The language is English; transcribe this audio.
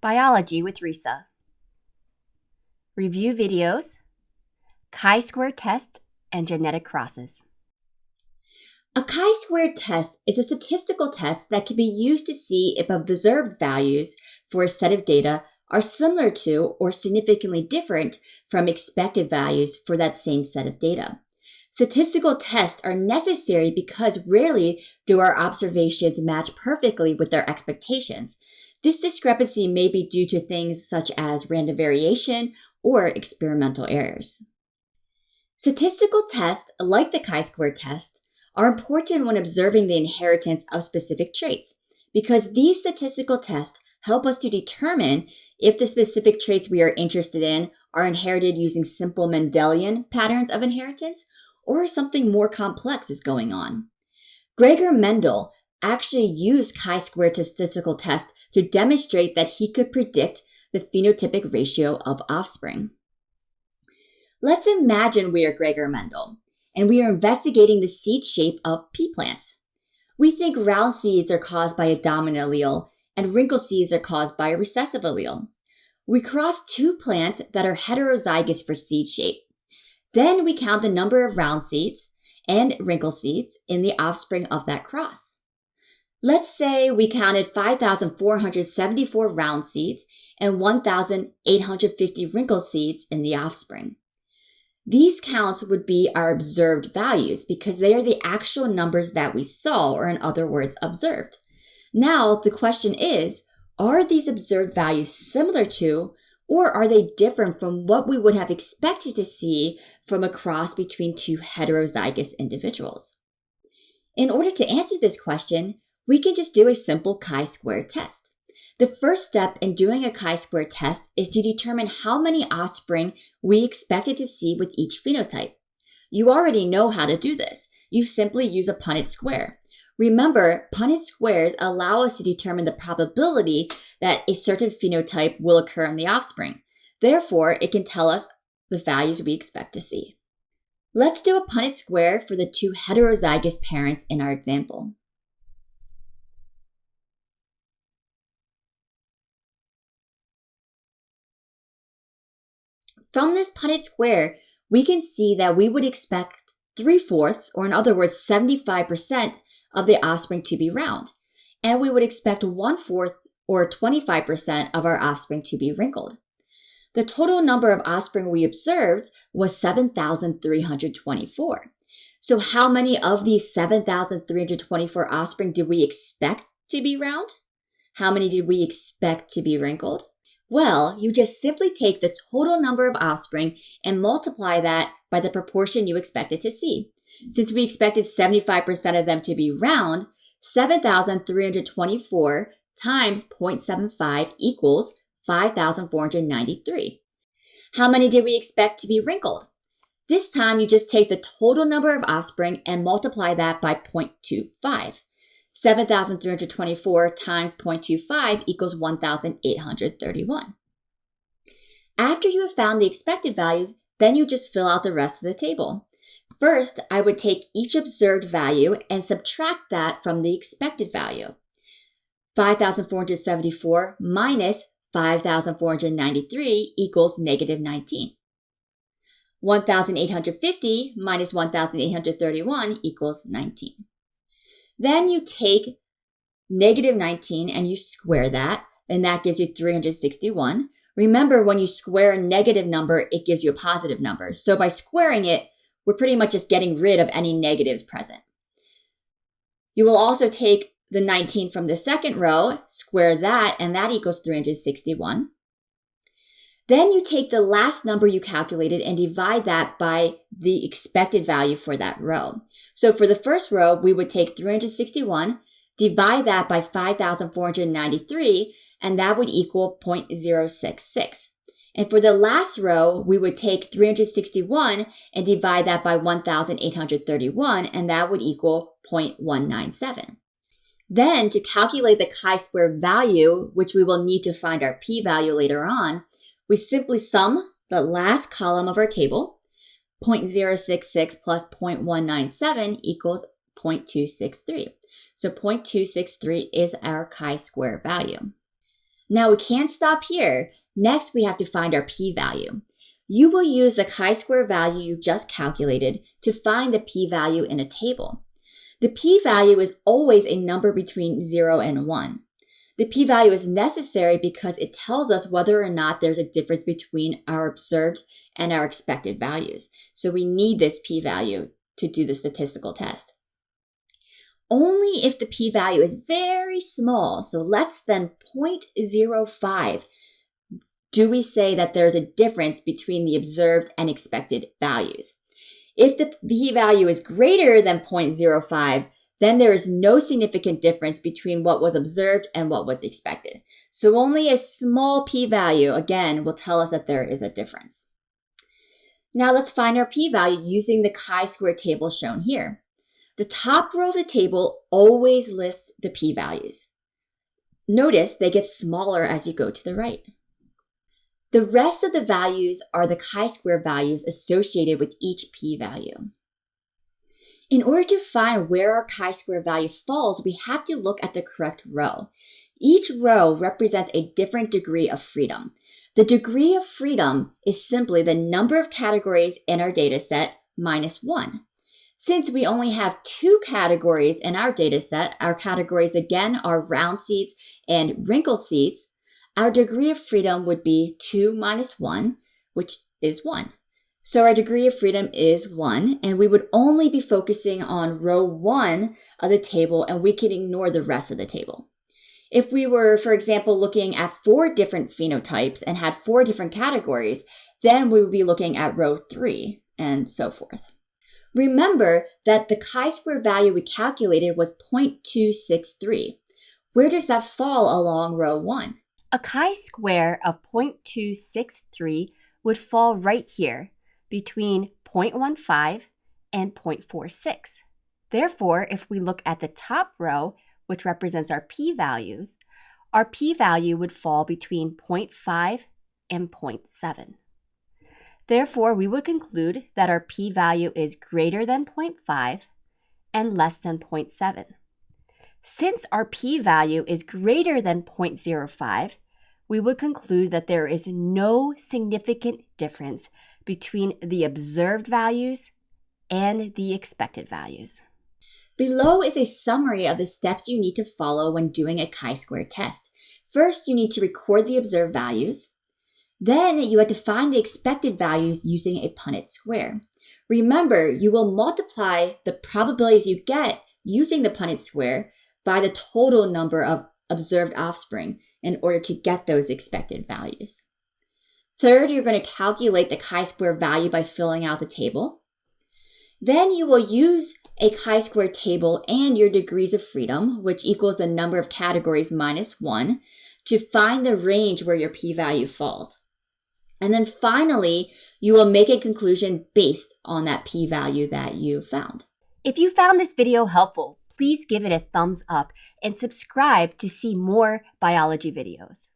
Biology with Risa. Review videos, chi-square test, and genetic crosses. A chi-square test is a statistical test that can be used to see if observed values for a set of data are similar to or significantly different from expected values for that same set of data. Statistical tests are necessary because rarely do our observations match perfectly with our expectations, this discrepancy may be due to things such as random variation or experimental errors. Statistical tests, like the chi-square test, are important when observing the inheritance of specific traits because these statistical tests help us to determine if the specific traits we are interested in are inherited using simple Mendelian patterns of inheritance or something more complex is going on. Gregor Mendel actually used chi-square statistical tests to demonstrate that he could predict the phenotypic ratio of offspring. Let's imagine we are Gregor Mendel and we are investigating the seed shape of pea plants. We think round seeds are caused by a dominant allele and wrinkled seeds are caused by a recessive allele. We cross two plants that are heterozygous for seed shape. Then we count the number of round seeds and wrinkled seeds in the offspring of that cross. Let's say we counted 5,474 round seeds and 1,850 wrinkled seeds in the offspring. These counts would be our observed values because they are the actual numbers that we saw, or in other words, observed. Now, the question is, are these observed values similar to, or are they different from what we would have expected to see from a cross between two heterozygous individuals? In order to answer this question, we can just do a simple chi-square test. The first step in doing a chi-square test is to determine how many offspring we expected to see with each phenotype. You already know how to do this. You simply use a Punnett square. Remember, Punnett squares allow us to determine the probability that a certain phenotype will occur in the offspring. Therefore, it can tell us the values we expect to see. Let's do a Punnett square for the two heterozygous parents in our example. From this Punnett square, we can see that we would expect 3 fourths, or in other words, 75% of the offspring to be round. And we would expect 1 fourth, or 25% of our offspring to be wrinkled. The total number of offspring we observed was 7,324. So how many of these 7,324 offspring did we expect to be round? How many did we expect to be wrinkled? Well, you just simply take the total number of offspring and multiply that by the proportion you expected to see. Since we expected 75% of them to be round, 7,324 times 0.75 equals 5,493. How many did we expect to be wrinkled? This time you just take the total number of offspring and multiply that by 0.25. 7,324 times 0.25 equals 1,831. After you have found the expected values, then you just fill out the rest of the table. First, I would take each observed value and subtract that from the expected value. 5,474 minus 5,493 equals negative 19. 1,850 minus 1,831 equals 19. Then you take negative 19 and you square that, and that gives you 361. Remember, when you square a negative number, it gives you a positive number. So by squaring it, we're pretty much just getting rid of any negatives present. You will also take the 19 from the second row, square that, and that equals 361. Then you take the last number you calculated and divide that by the expected value for that row. So for the first row, we would take 361, divide that by 5,493, and that would equal 0.066. And for the last row, we would take 361 and divide that by 1,831, and that would equal 0.197. Then to calculate the chi-square value, which we will need to find our p-value later on, we simply sum the last column of our table. 0.066 plus 0.197 equals 0.263. So 0.263 is our chi-square value. Now we can't stop here. Next, we have to find our p-value. You will use the chi-square value you just calculated to find the p-value in a table. The p-value is always a number between 0 and 1. The p-value is necessary because it tells us whether or not there's a difference between our observed and our expected values. So we need this p-value to do the statistical test. Only if the p-value is very small, so less than 0.05, do we say that there's a difference between the observed and expected values. If the p-value is greater than 0.05, then there is no significant difference between what was observed and what was expected. So only a small p-value, again, will tell us that there is a difference. Now let's find our p-value using the chi-square table shown here. The top row of the table always lists the p-values. Notice they get smaller as you go to the right. The rest of the values are the chi-square values associated with each p-value. In order to find where our chi-square value falls, we have to look at the correct row. Each row represents a different degree of freedom. The degree of freedom is simply the number of categories in our dataset minus one. Since we only have two categories in our dataset, our categories again are round seeds and wrinkle seeds, our degree of freedom would be 2 minus 1, which is 1. So our degree of freedom is 1, and we would only be focusing on row 1 of the table, and we can ignore the rest of the table. If we were, for example, looking at four different phenotypes and had four different categories, then we would be looking at row 3, and so forth. Remember that the chi-square value we calculated was 0.263. Where does that fall along row 1? A chi-square of 0.263 would fall right here between 0.15 and 0.46. Therefore, if we look at the top row, which represents our p-values, our p-value would fall between 0.5 and 0.7. Therefore, we would conclude that our p-value is greater than 0.5 and less than 0.7. Since our p-value is greater than 0.05, we would conclude that there is no significant difference between the observed values and the expected values. Below is a summary of the steps you need to follow when doing a chi-square test. First, you need to record the observed values. Then you have to find the expected values using a Punnett square. Remember, you will multiply the probabilities you get using the Punnett square by the total number of observed offspring in order to get those expected values. Third, you're going to calculate the chi-square value by filling out the table. Then you will use a chi-square table and your degrees of freedom, which equals the number of categories minus one, to find the range where your p-value falls. And then finally, you will make a conclusion based on that p-value that you found. If you found this video helpful, please give it a thumbs up and subscribe to see more biology videos.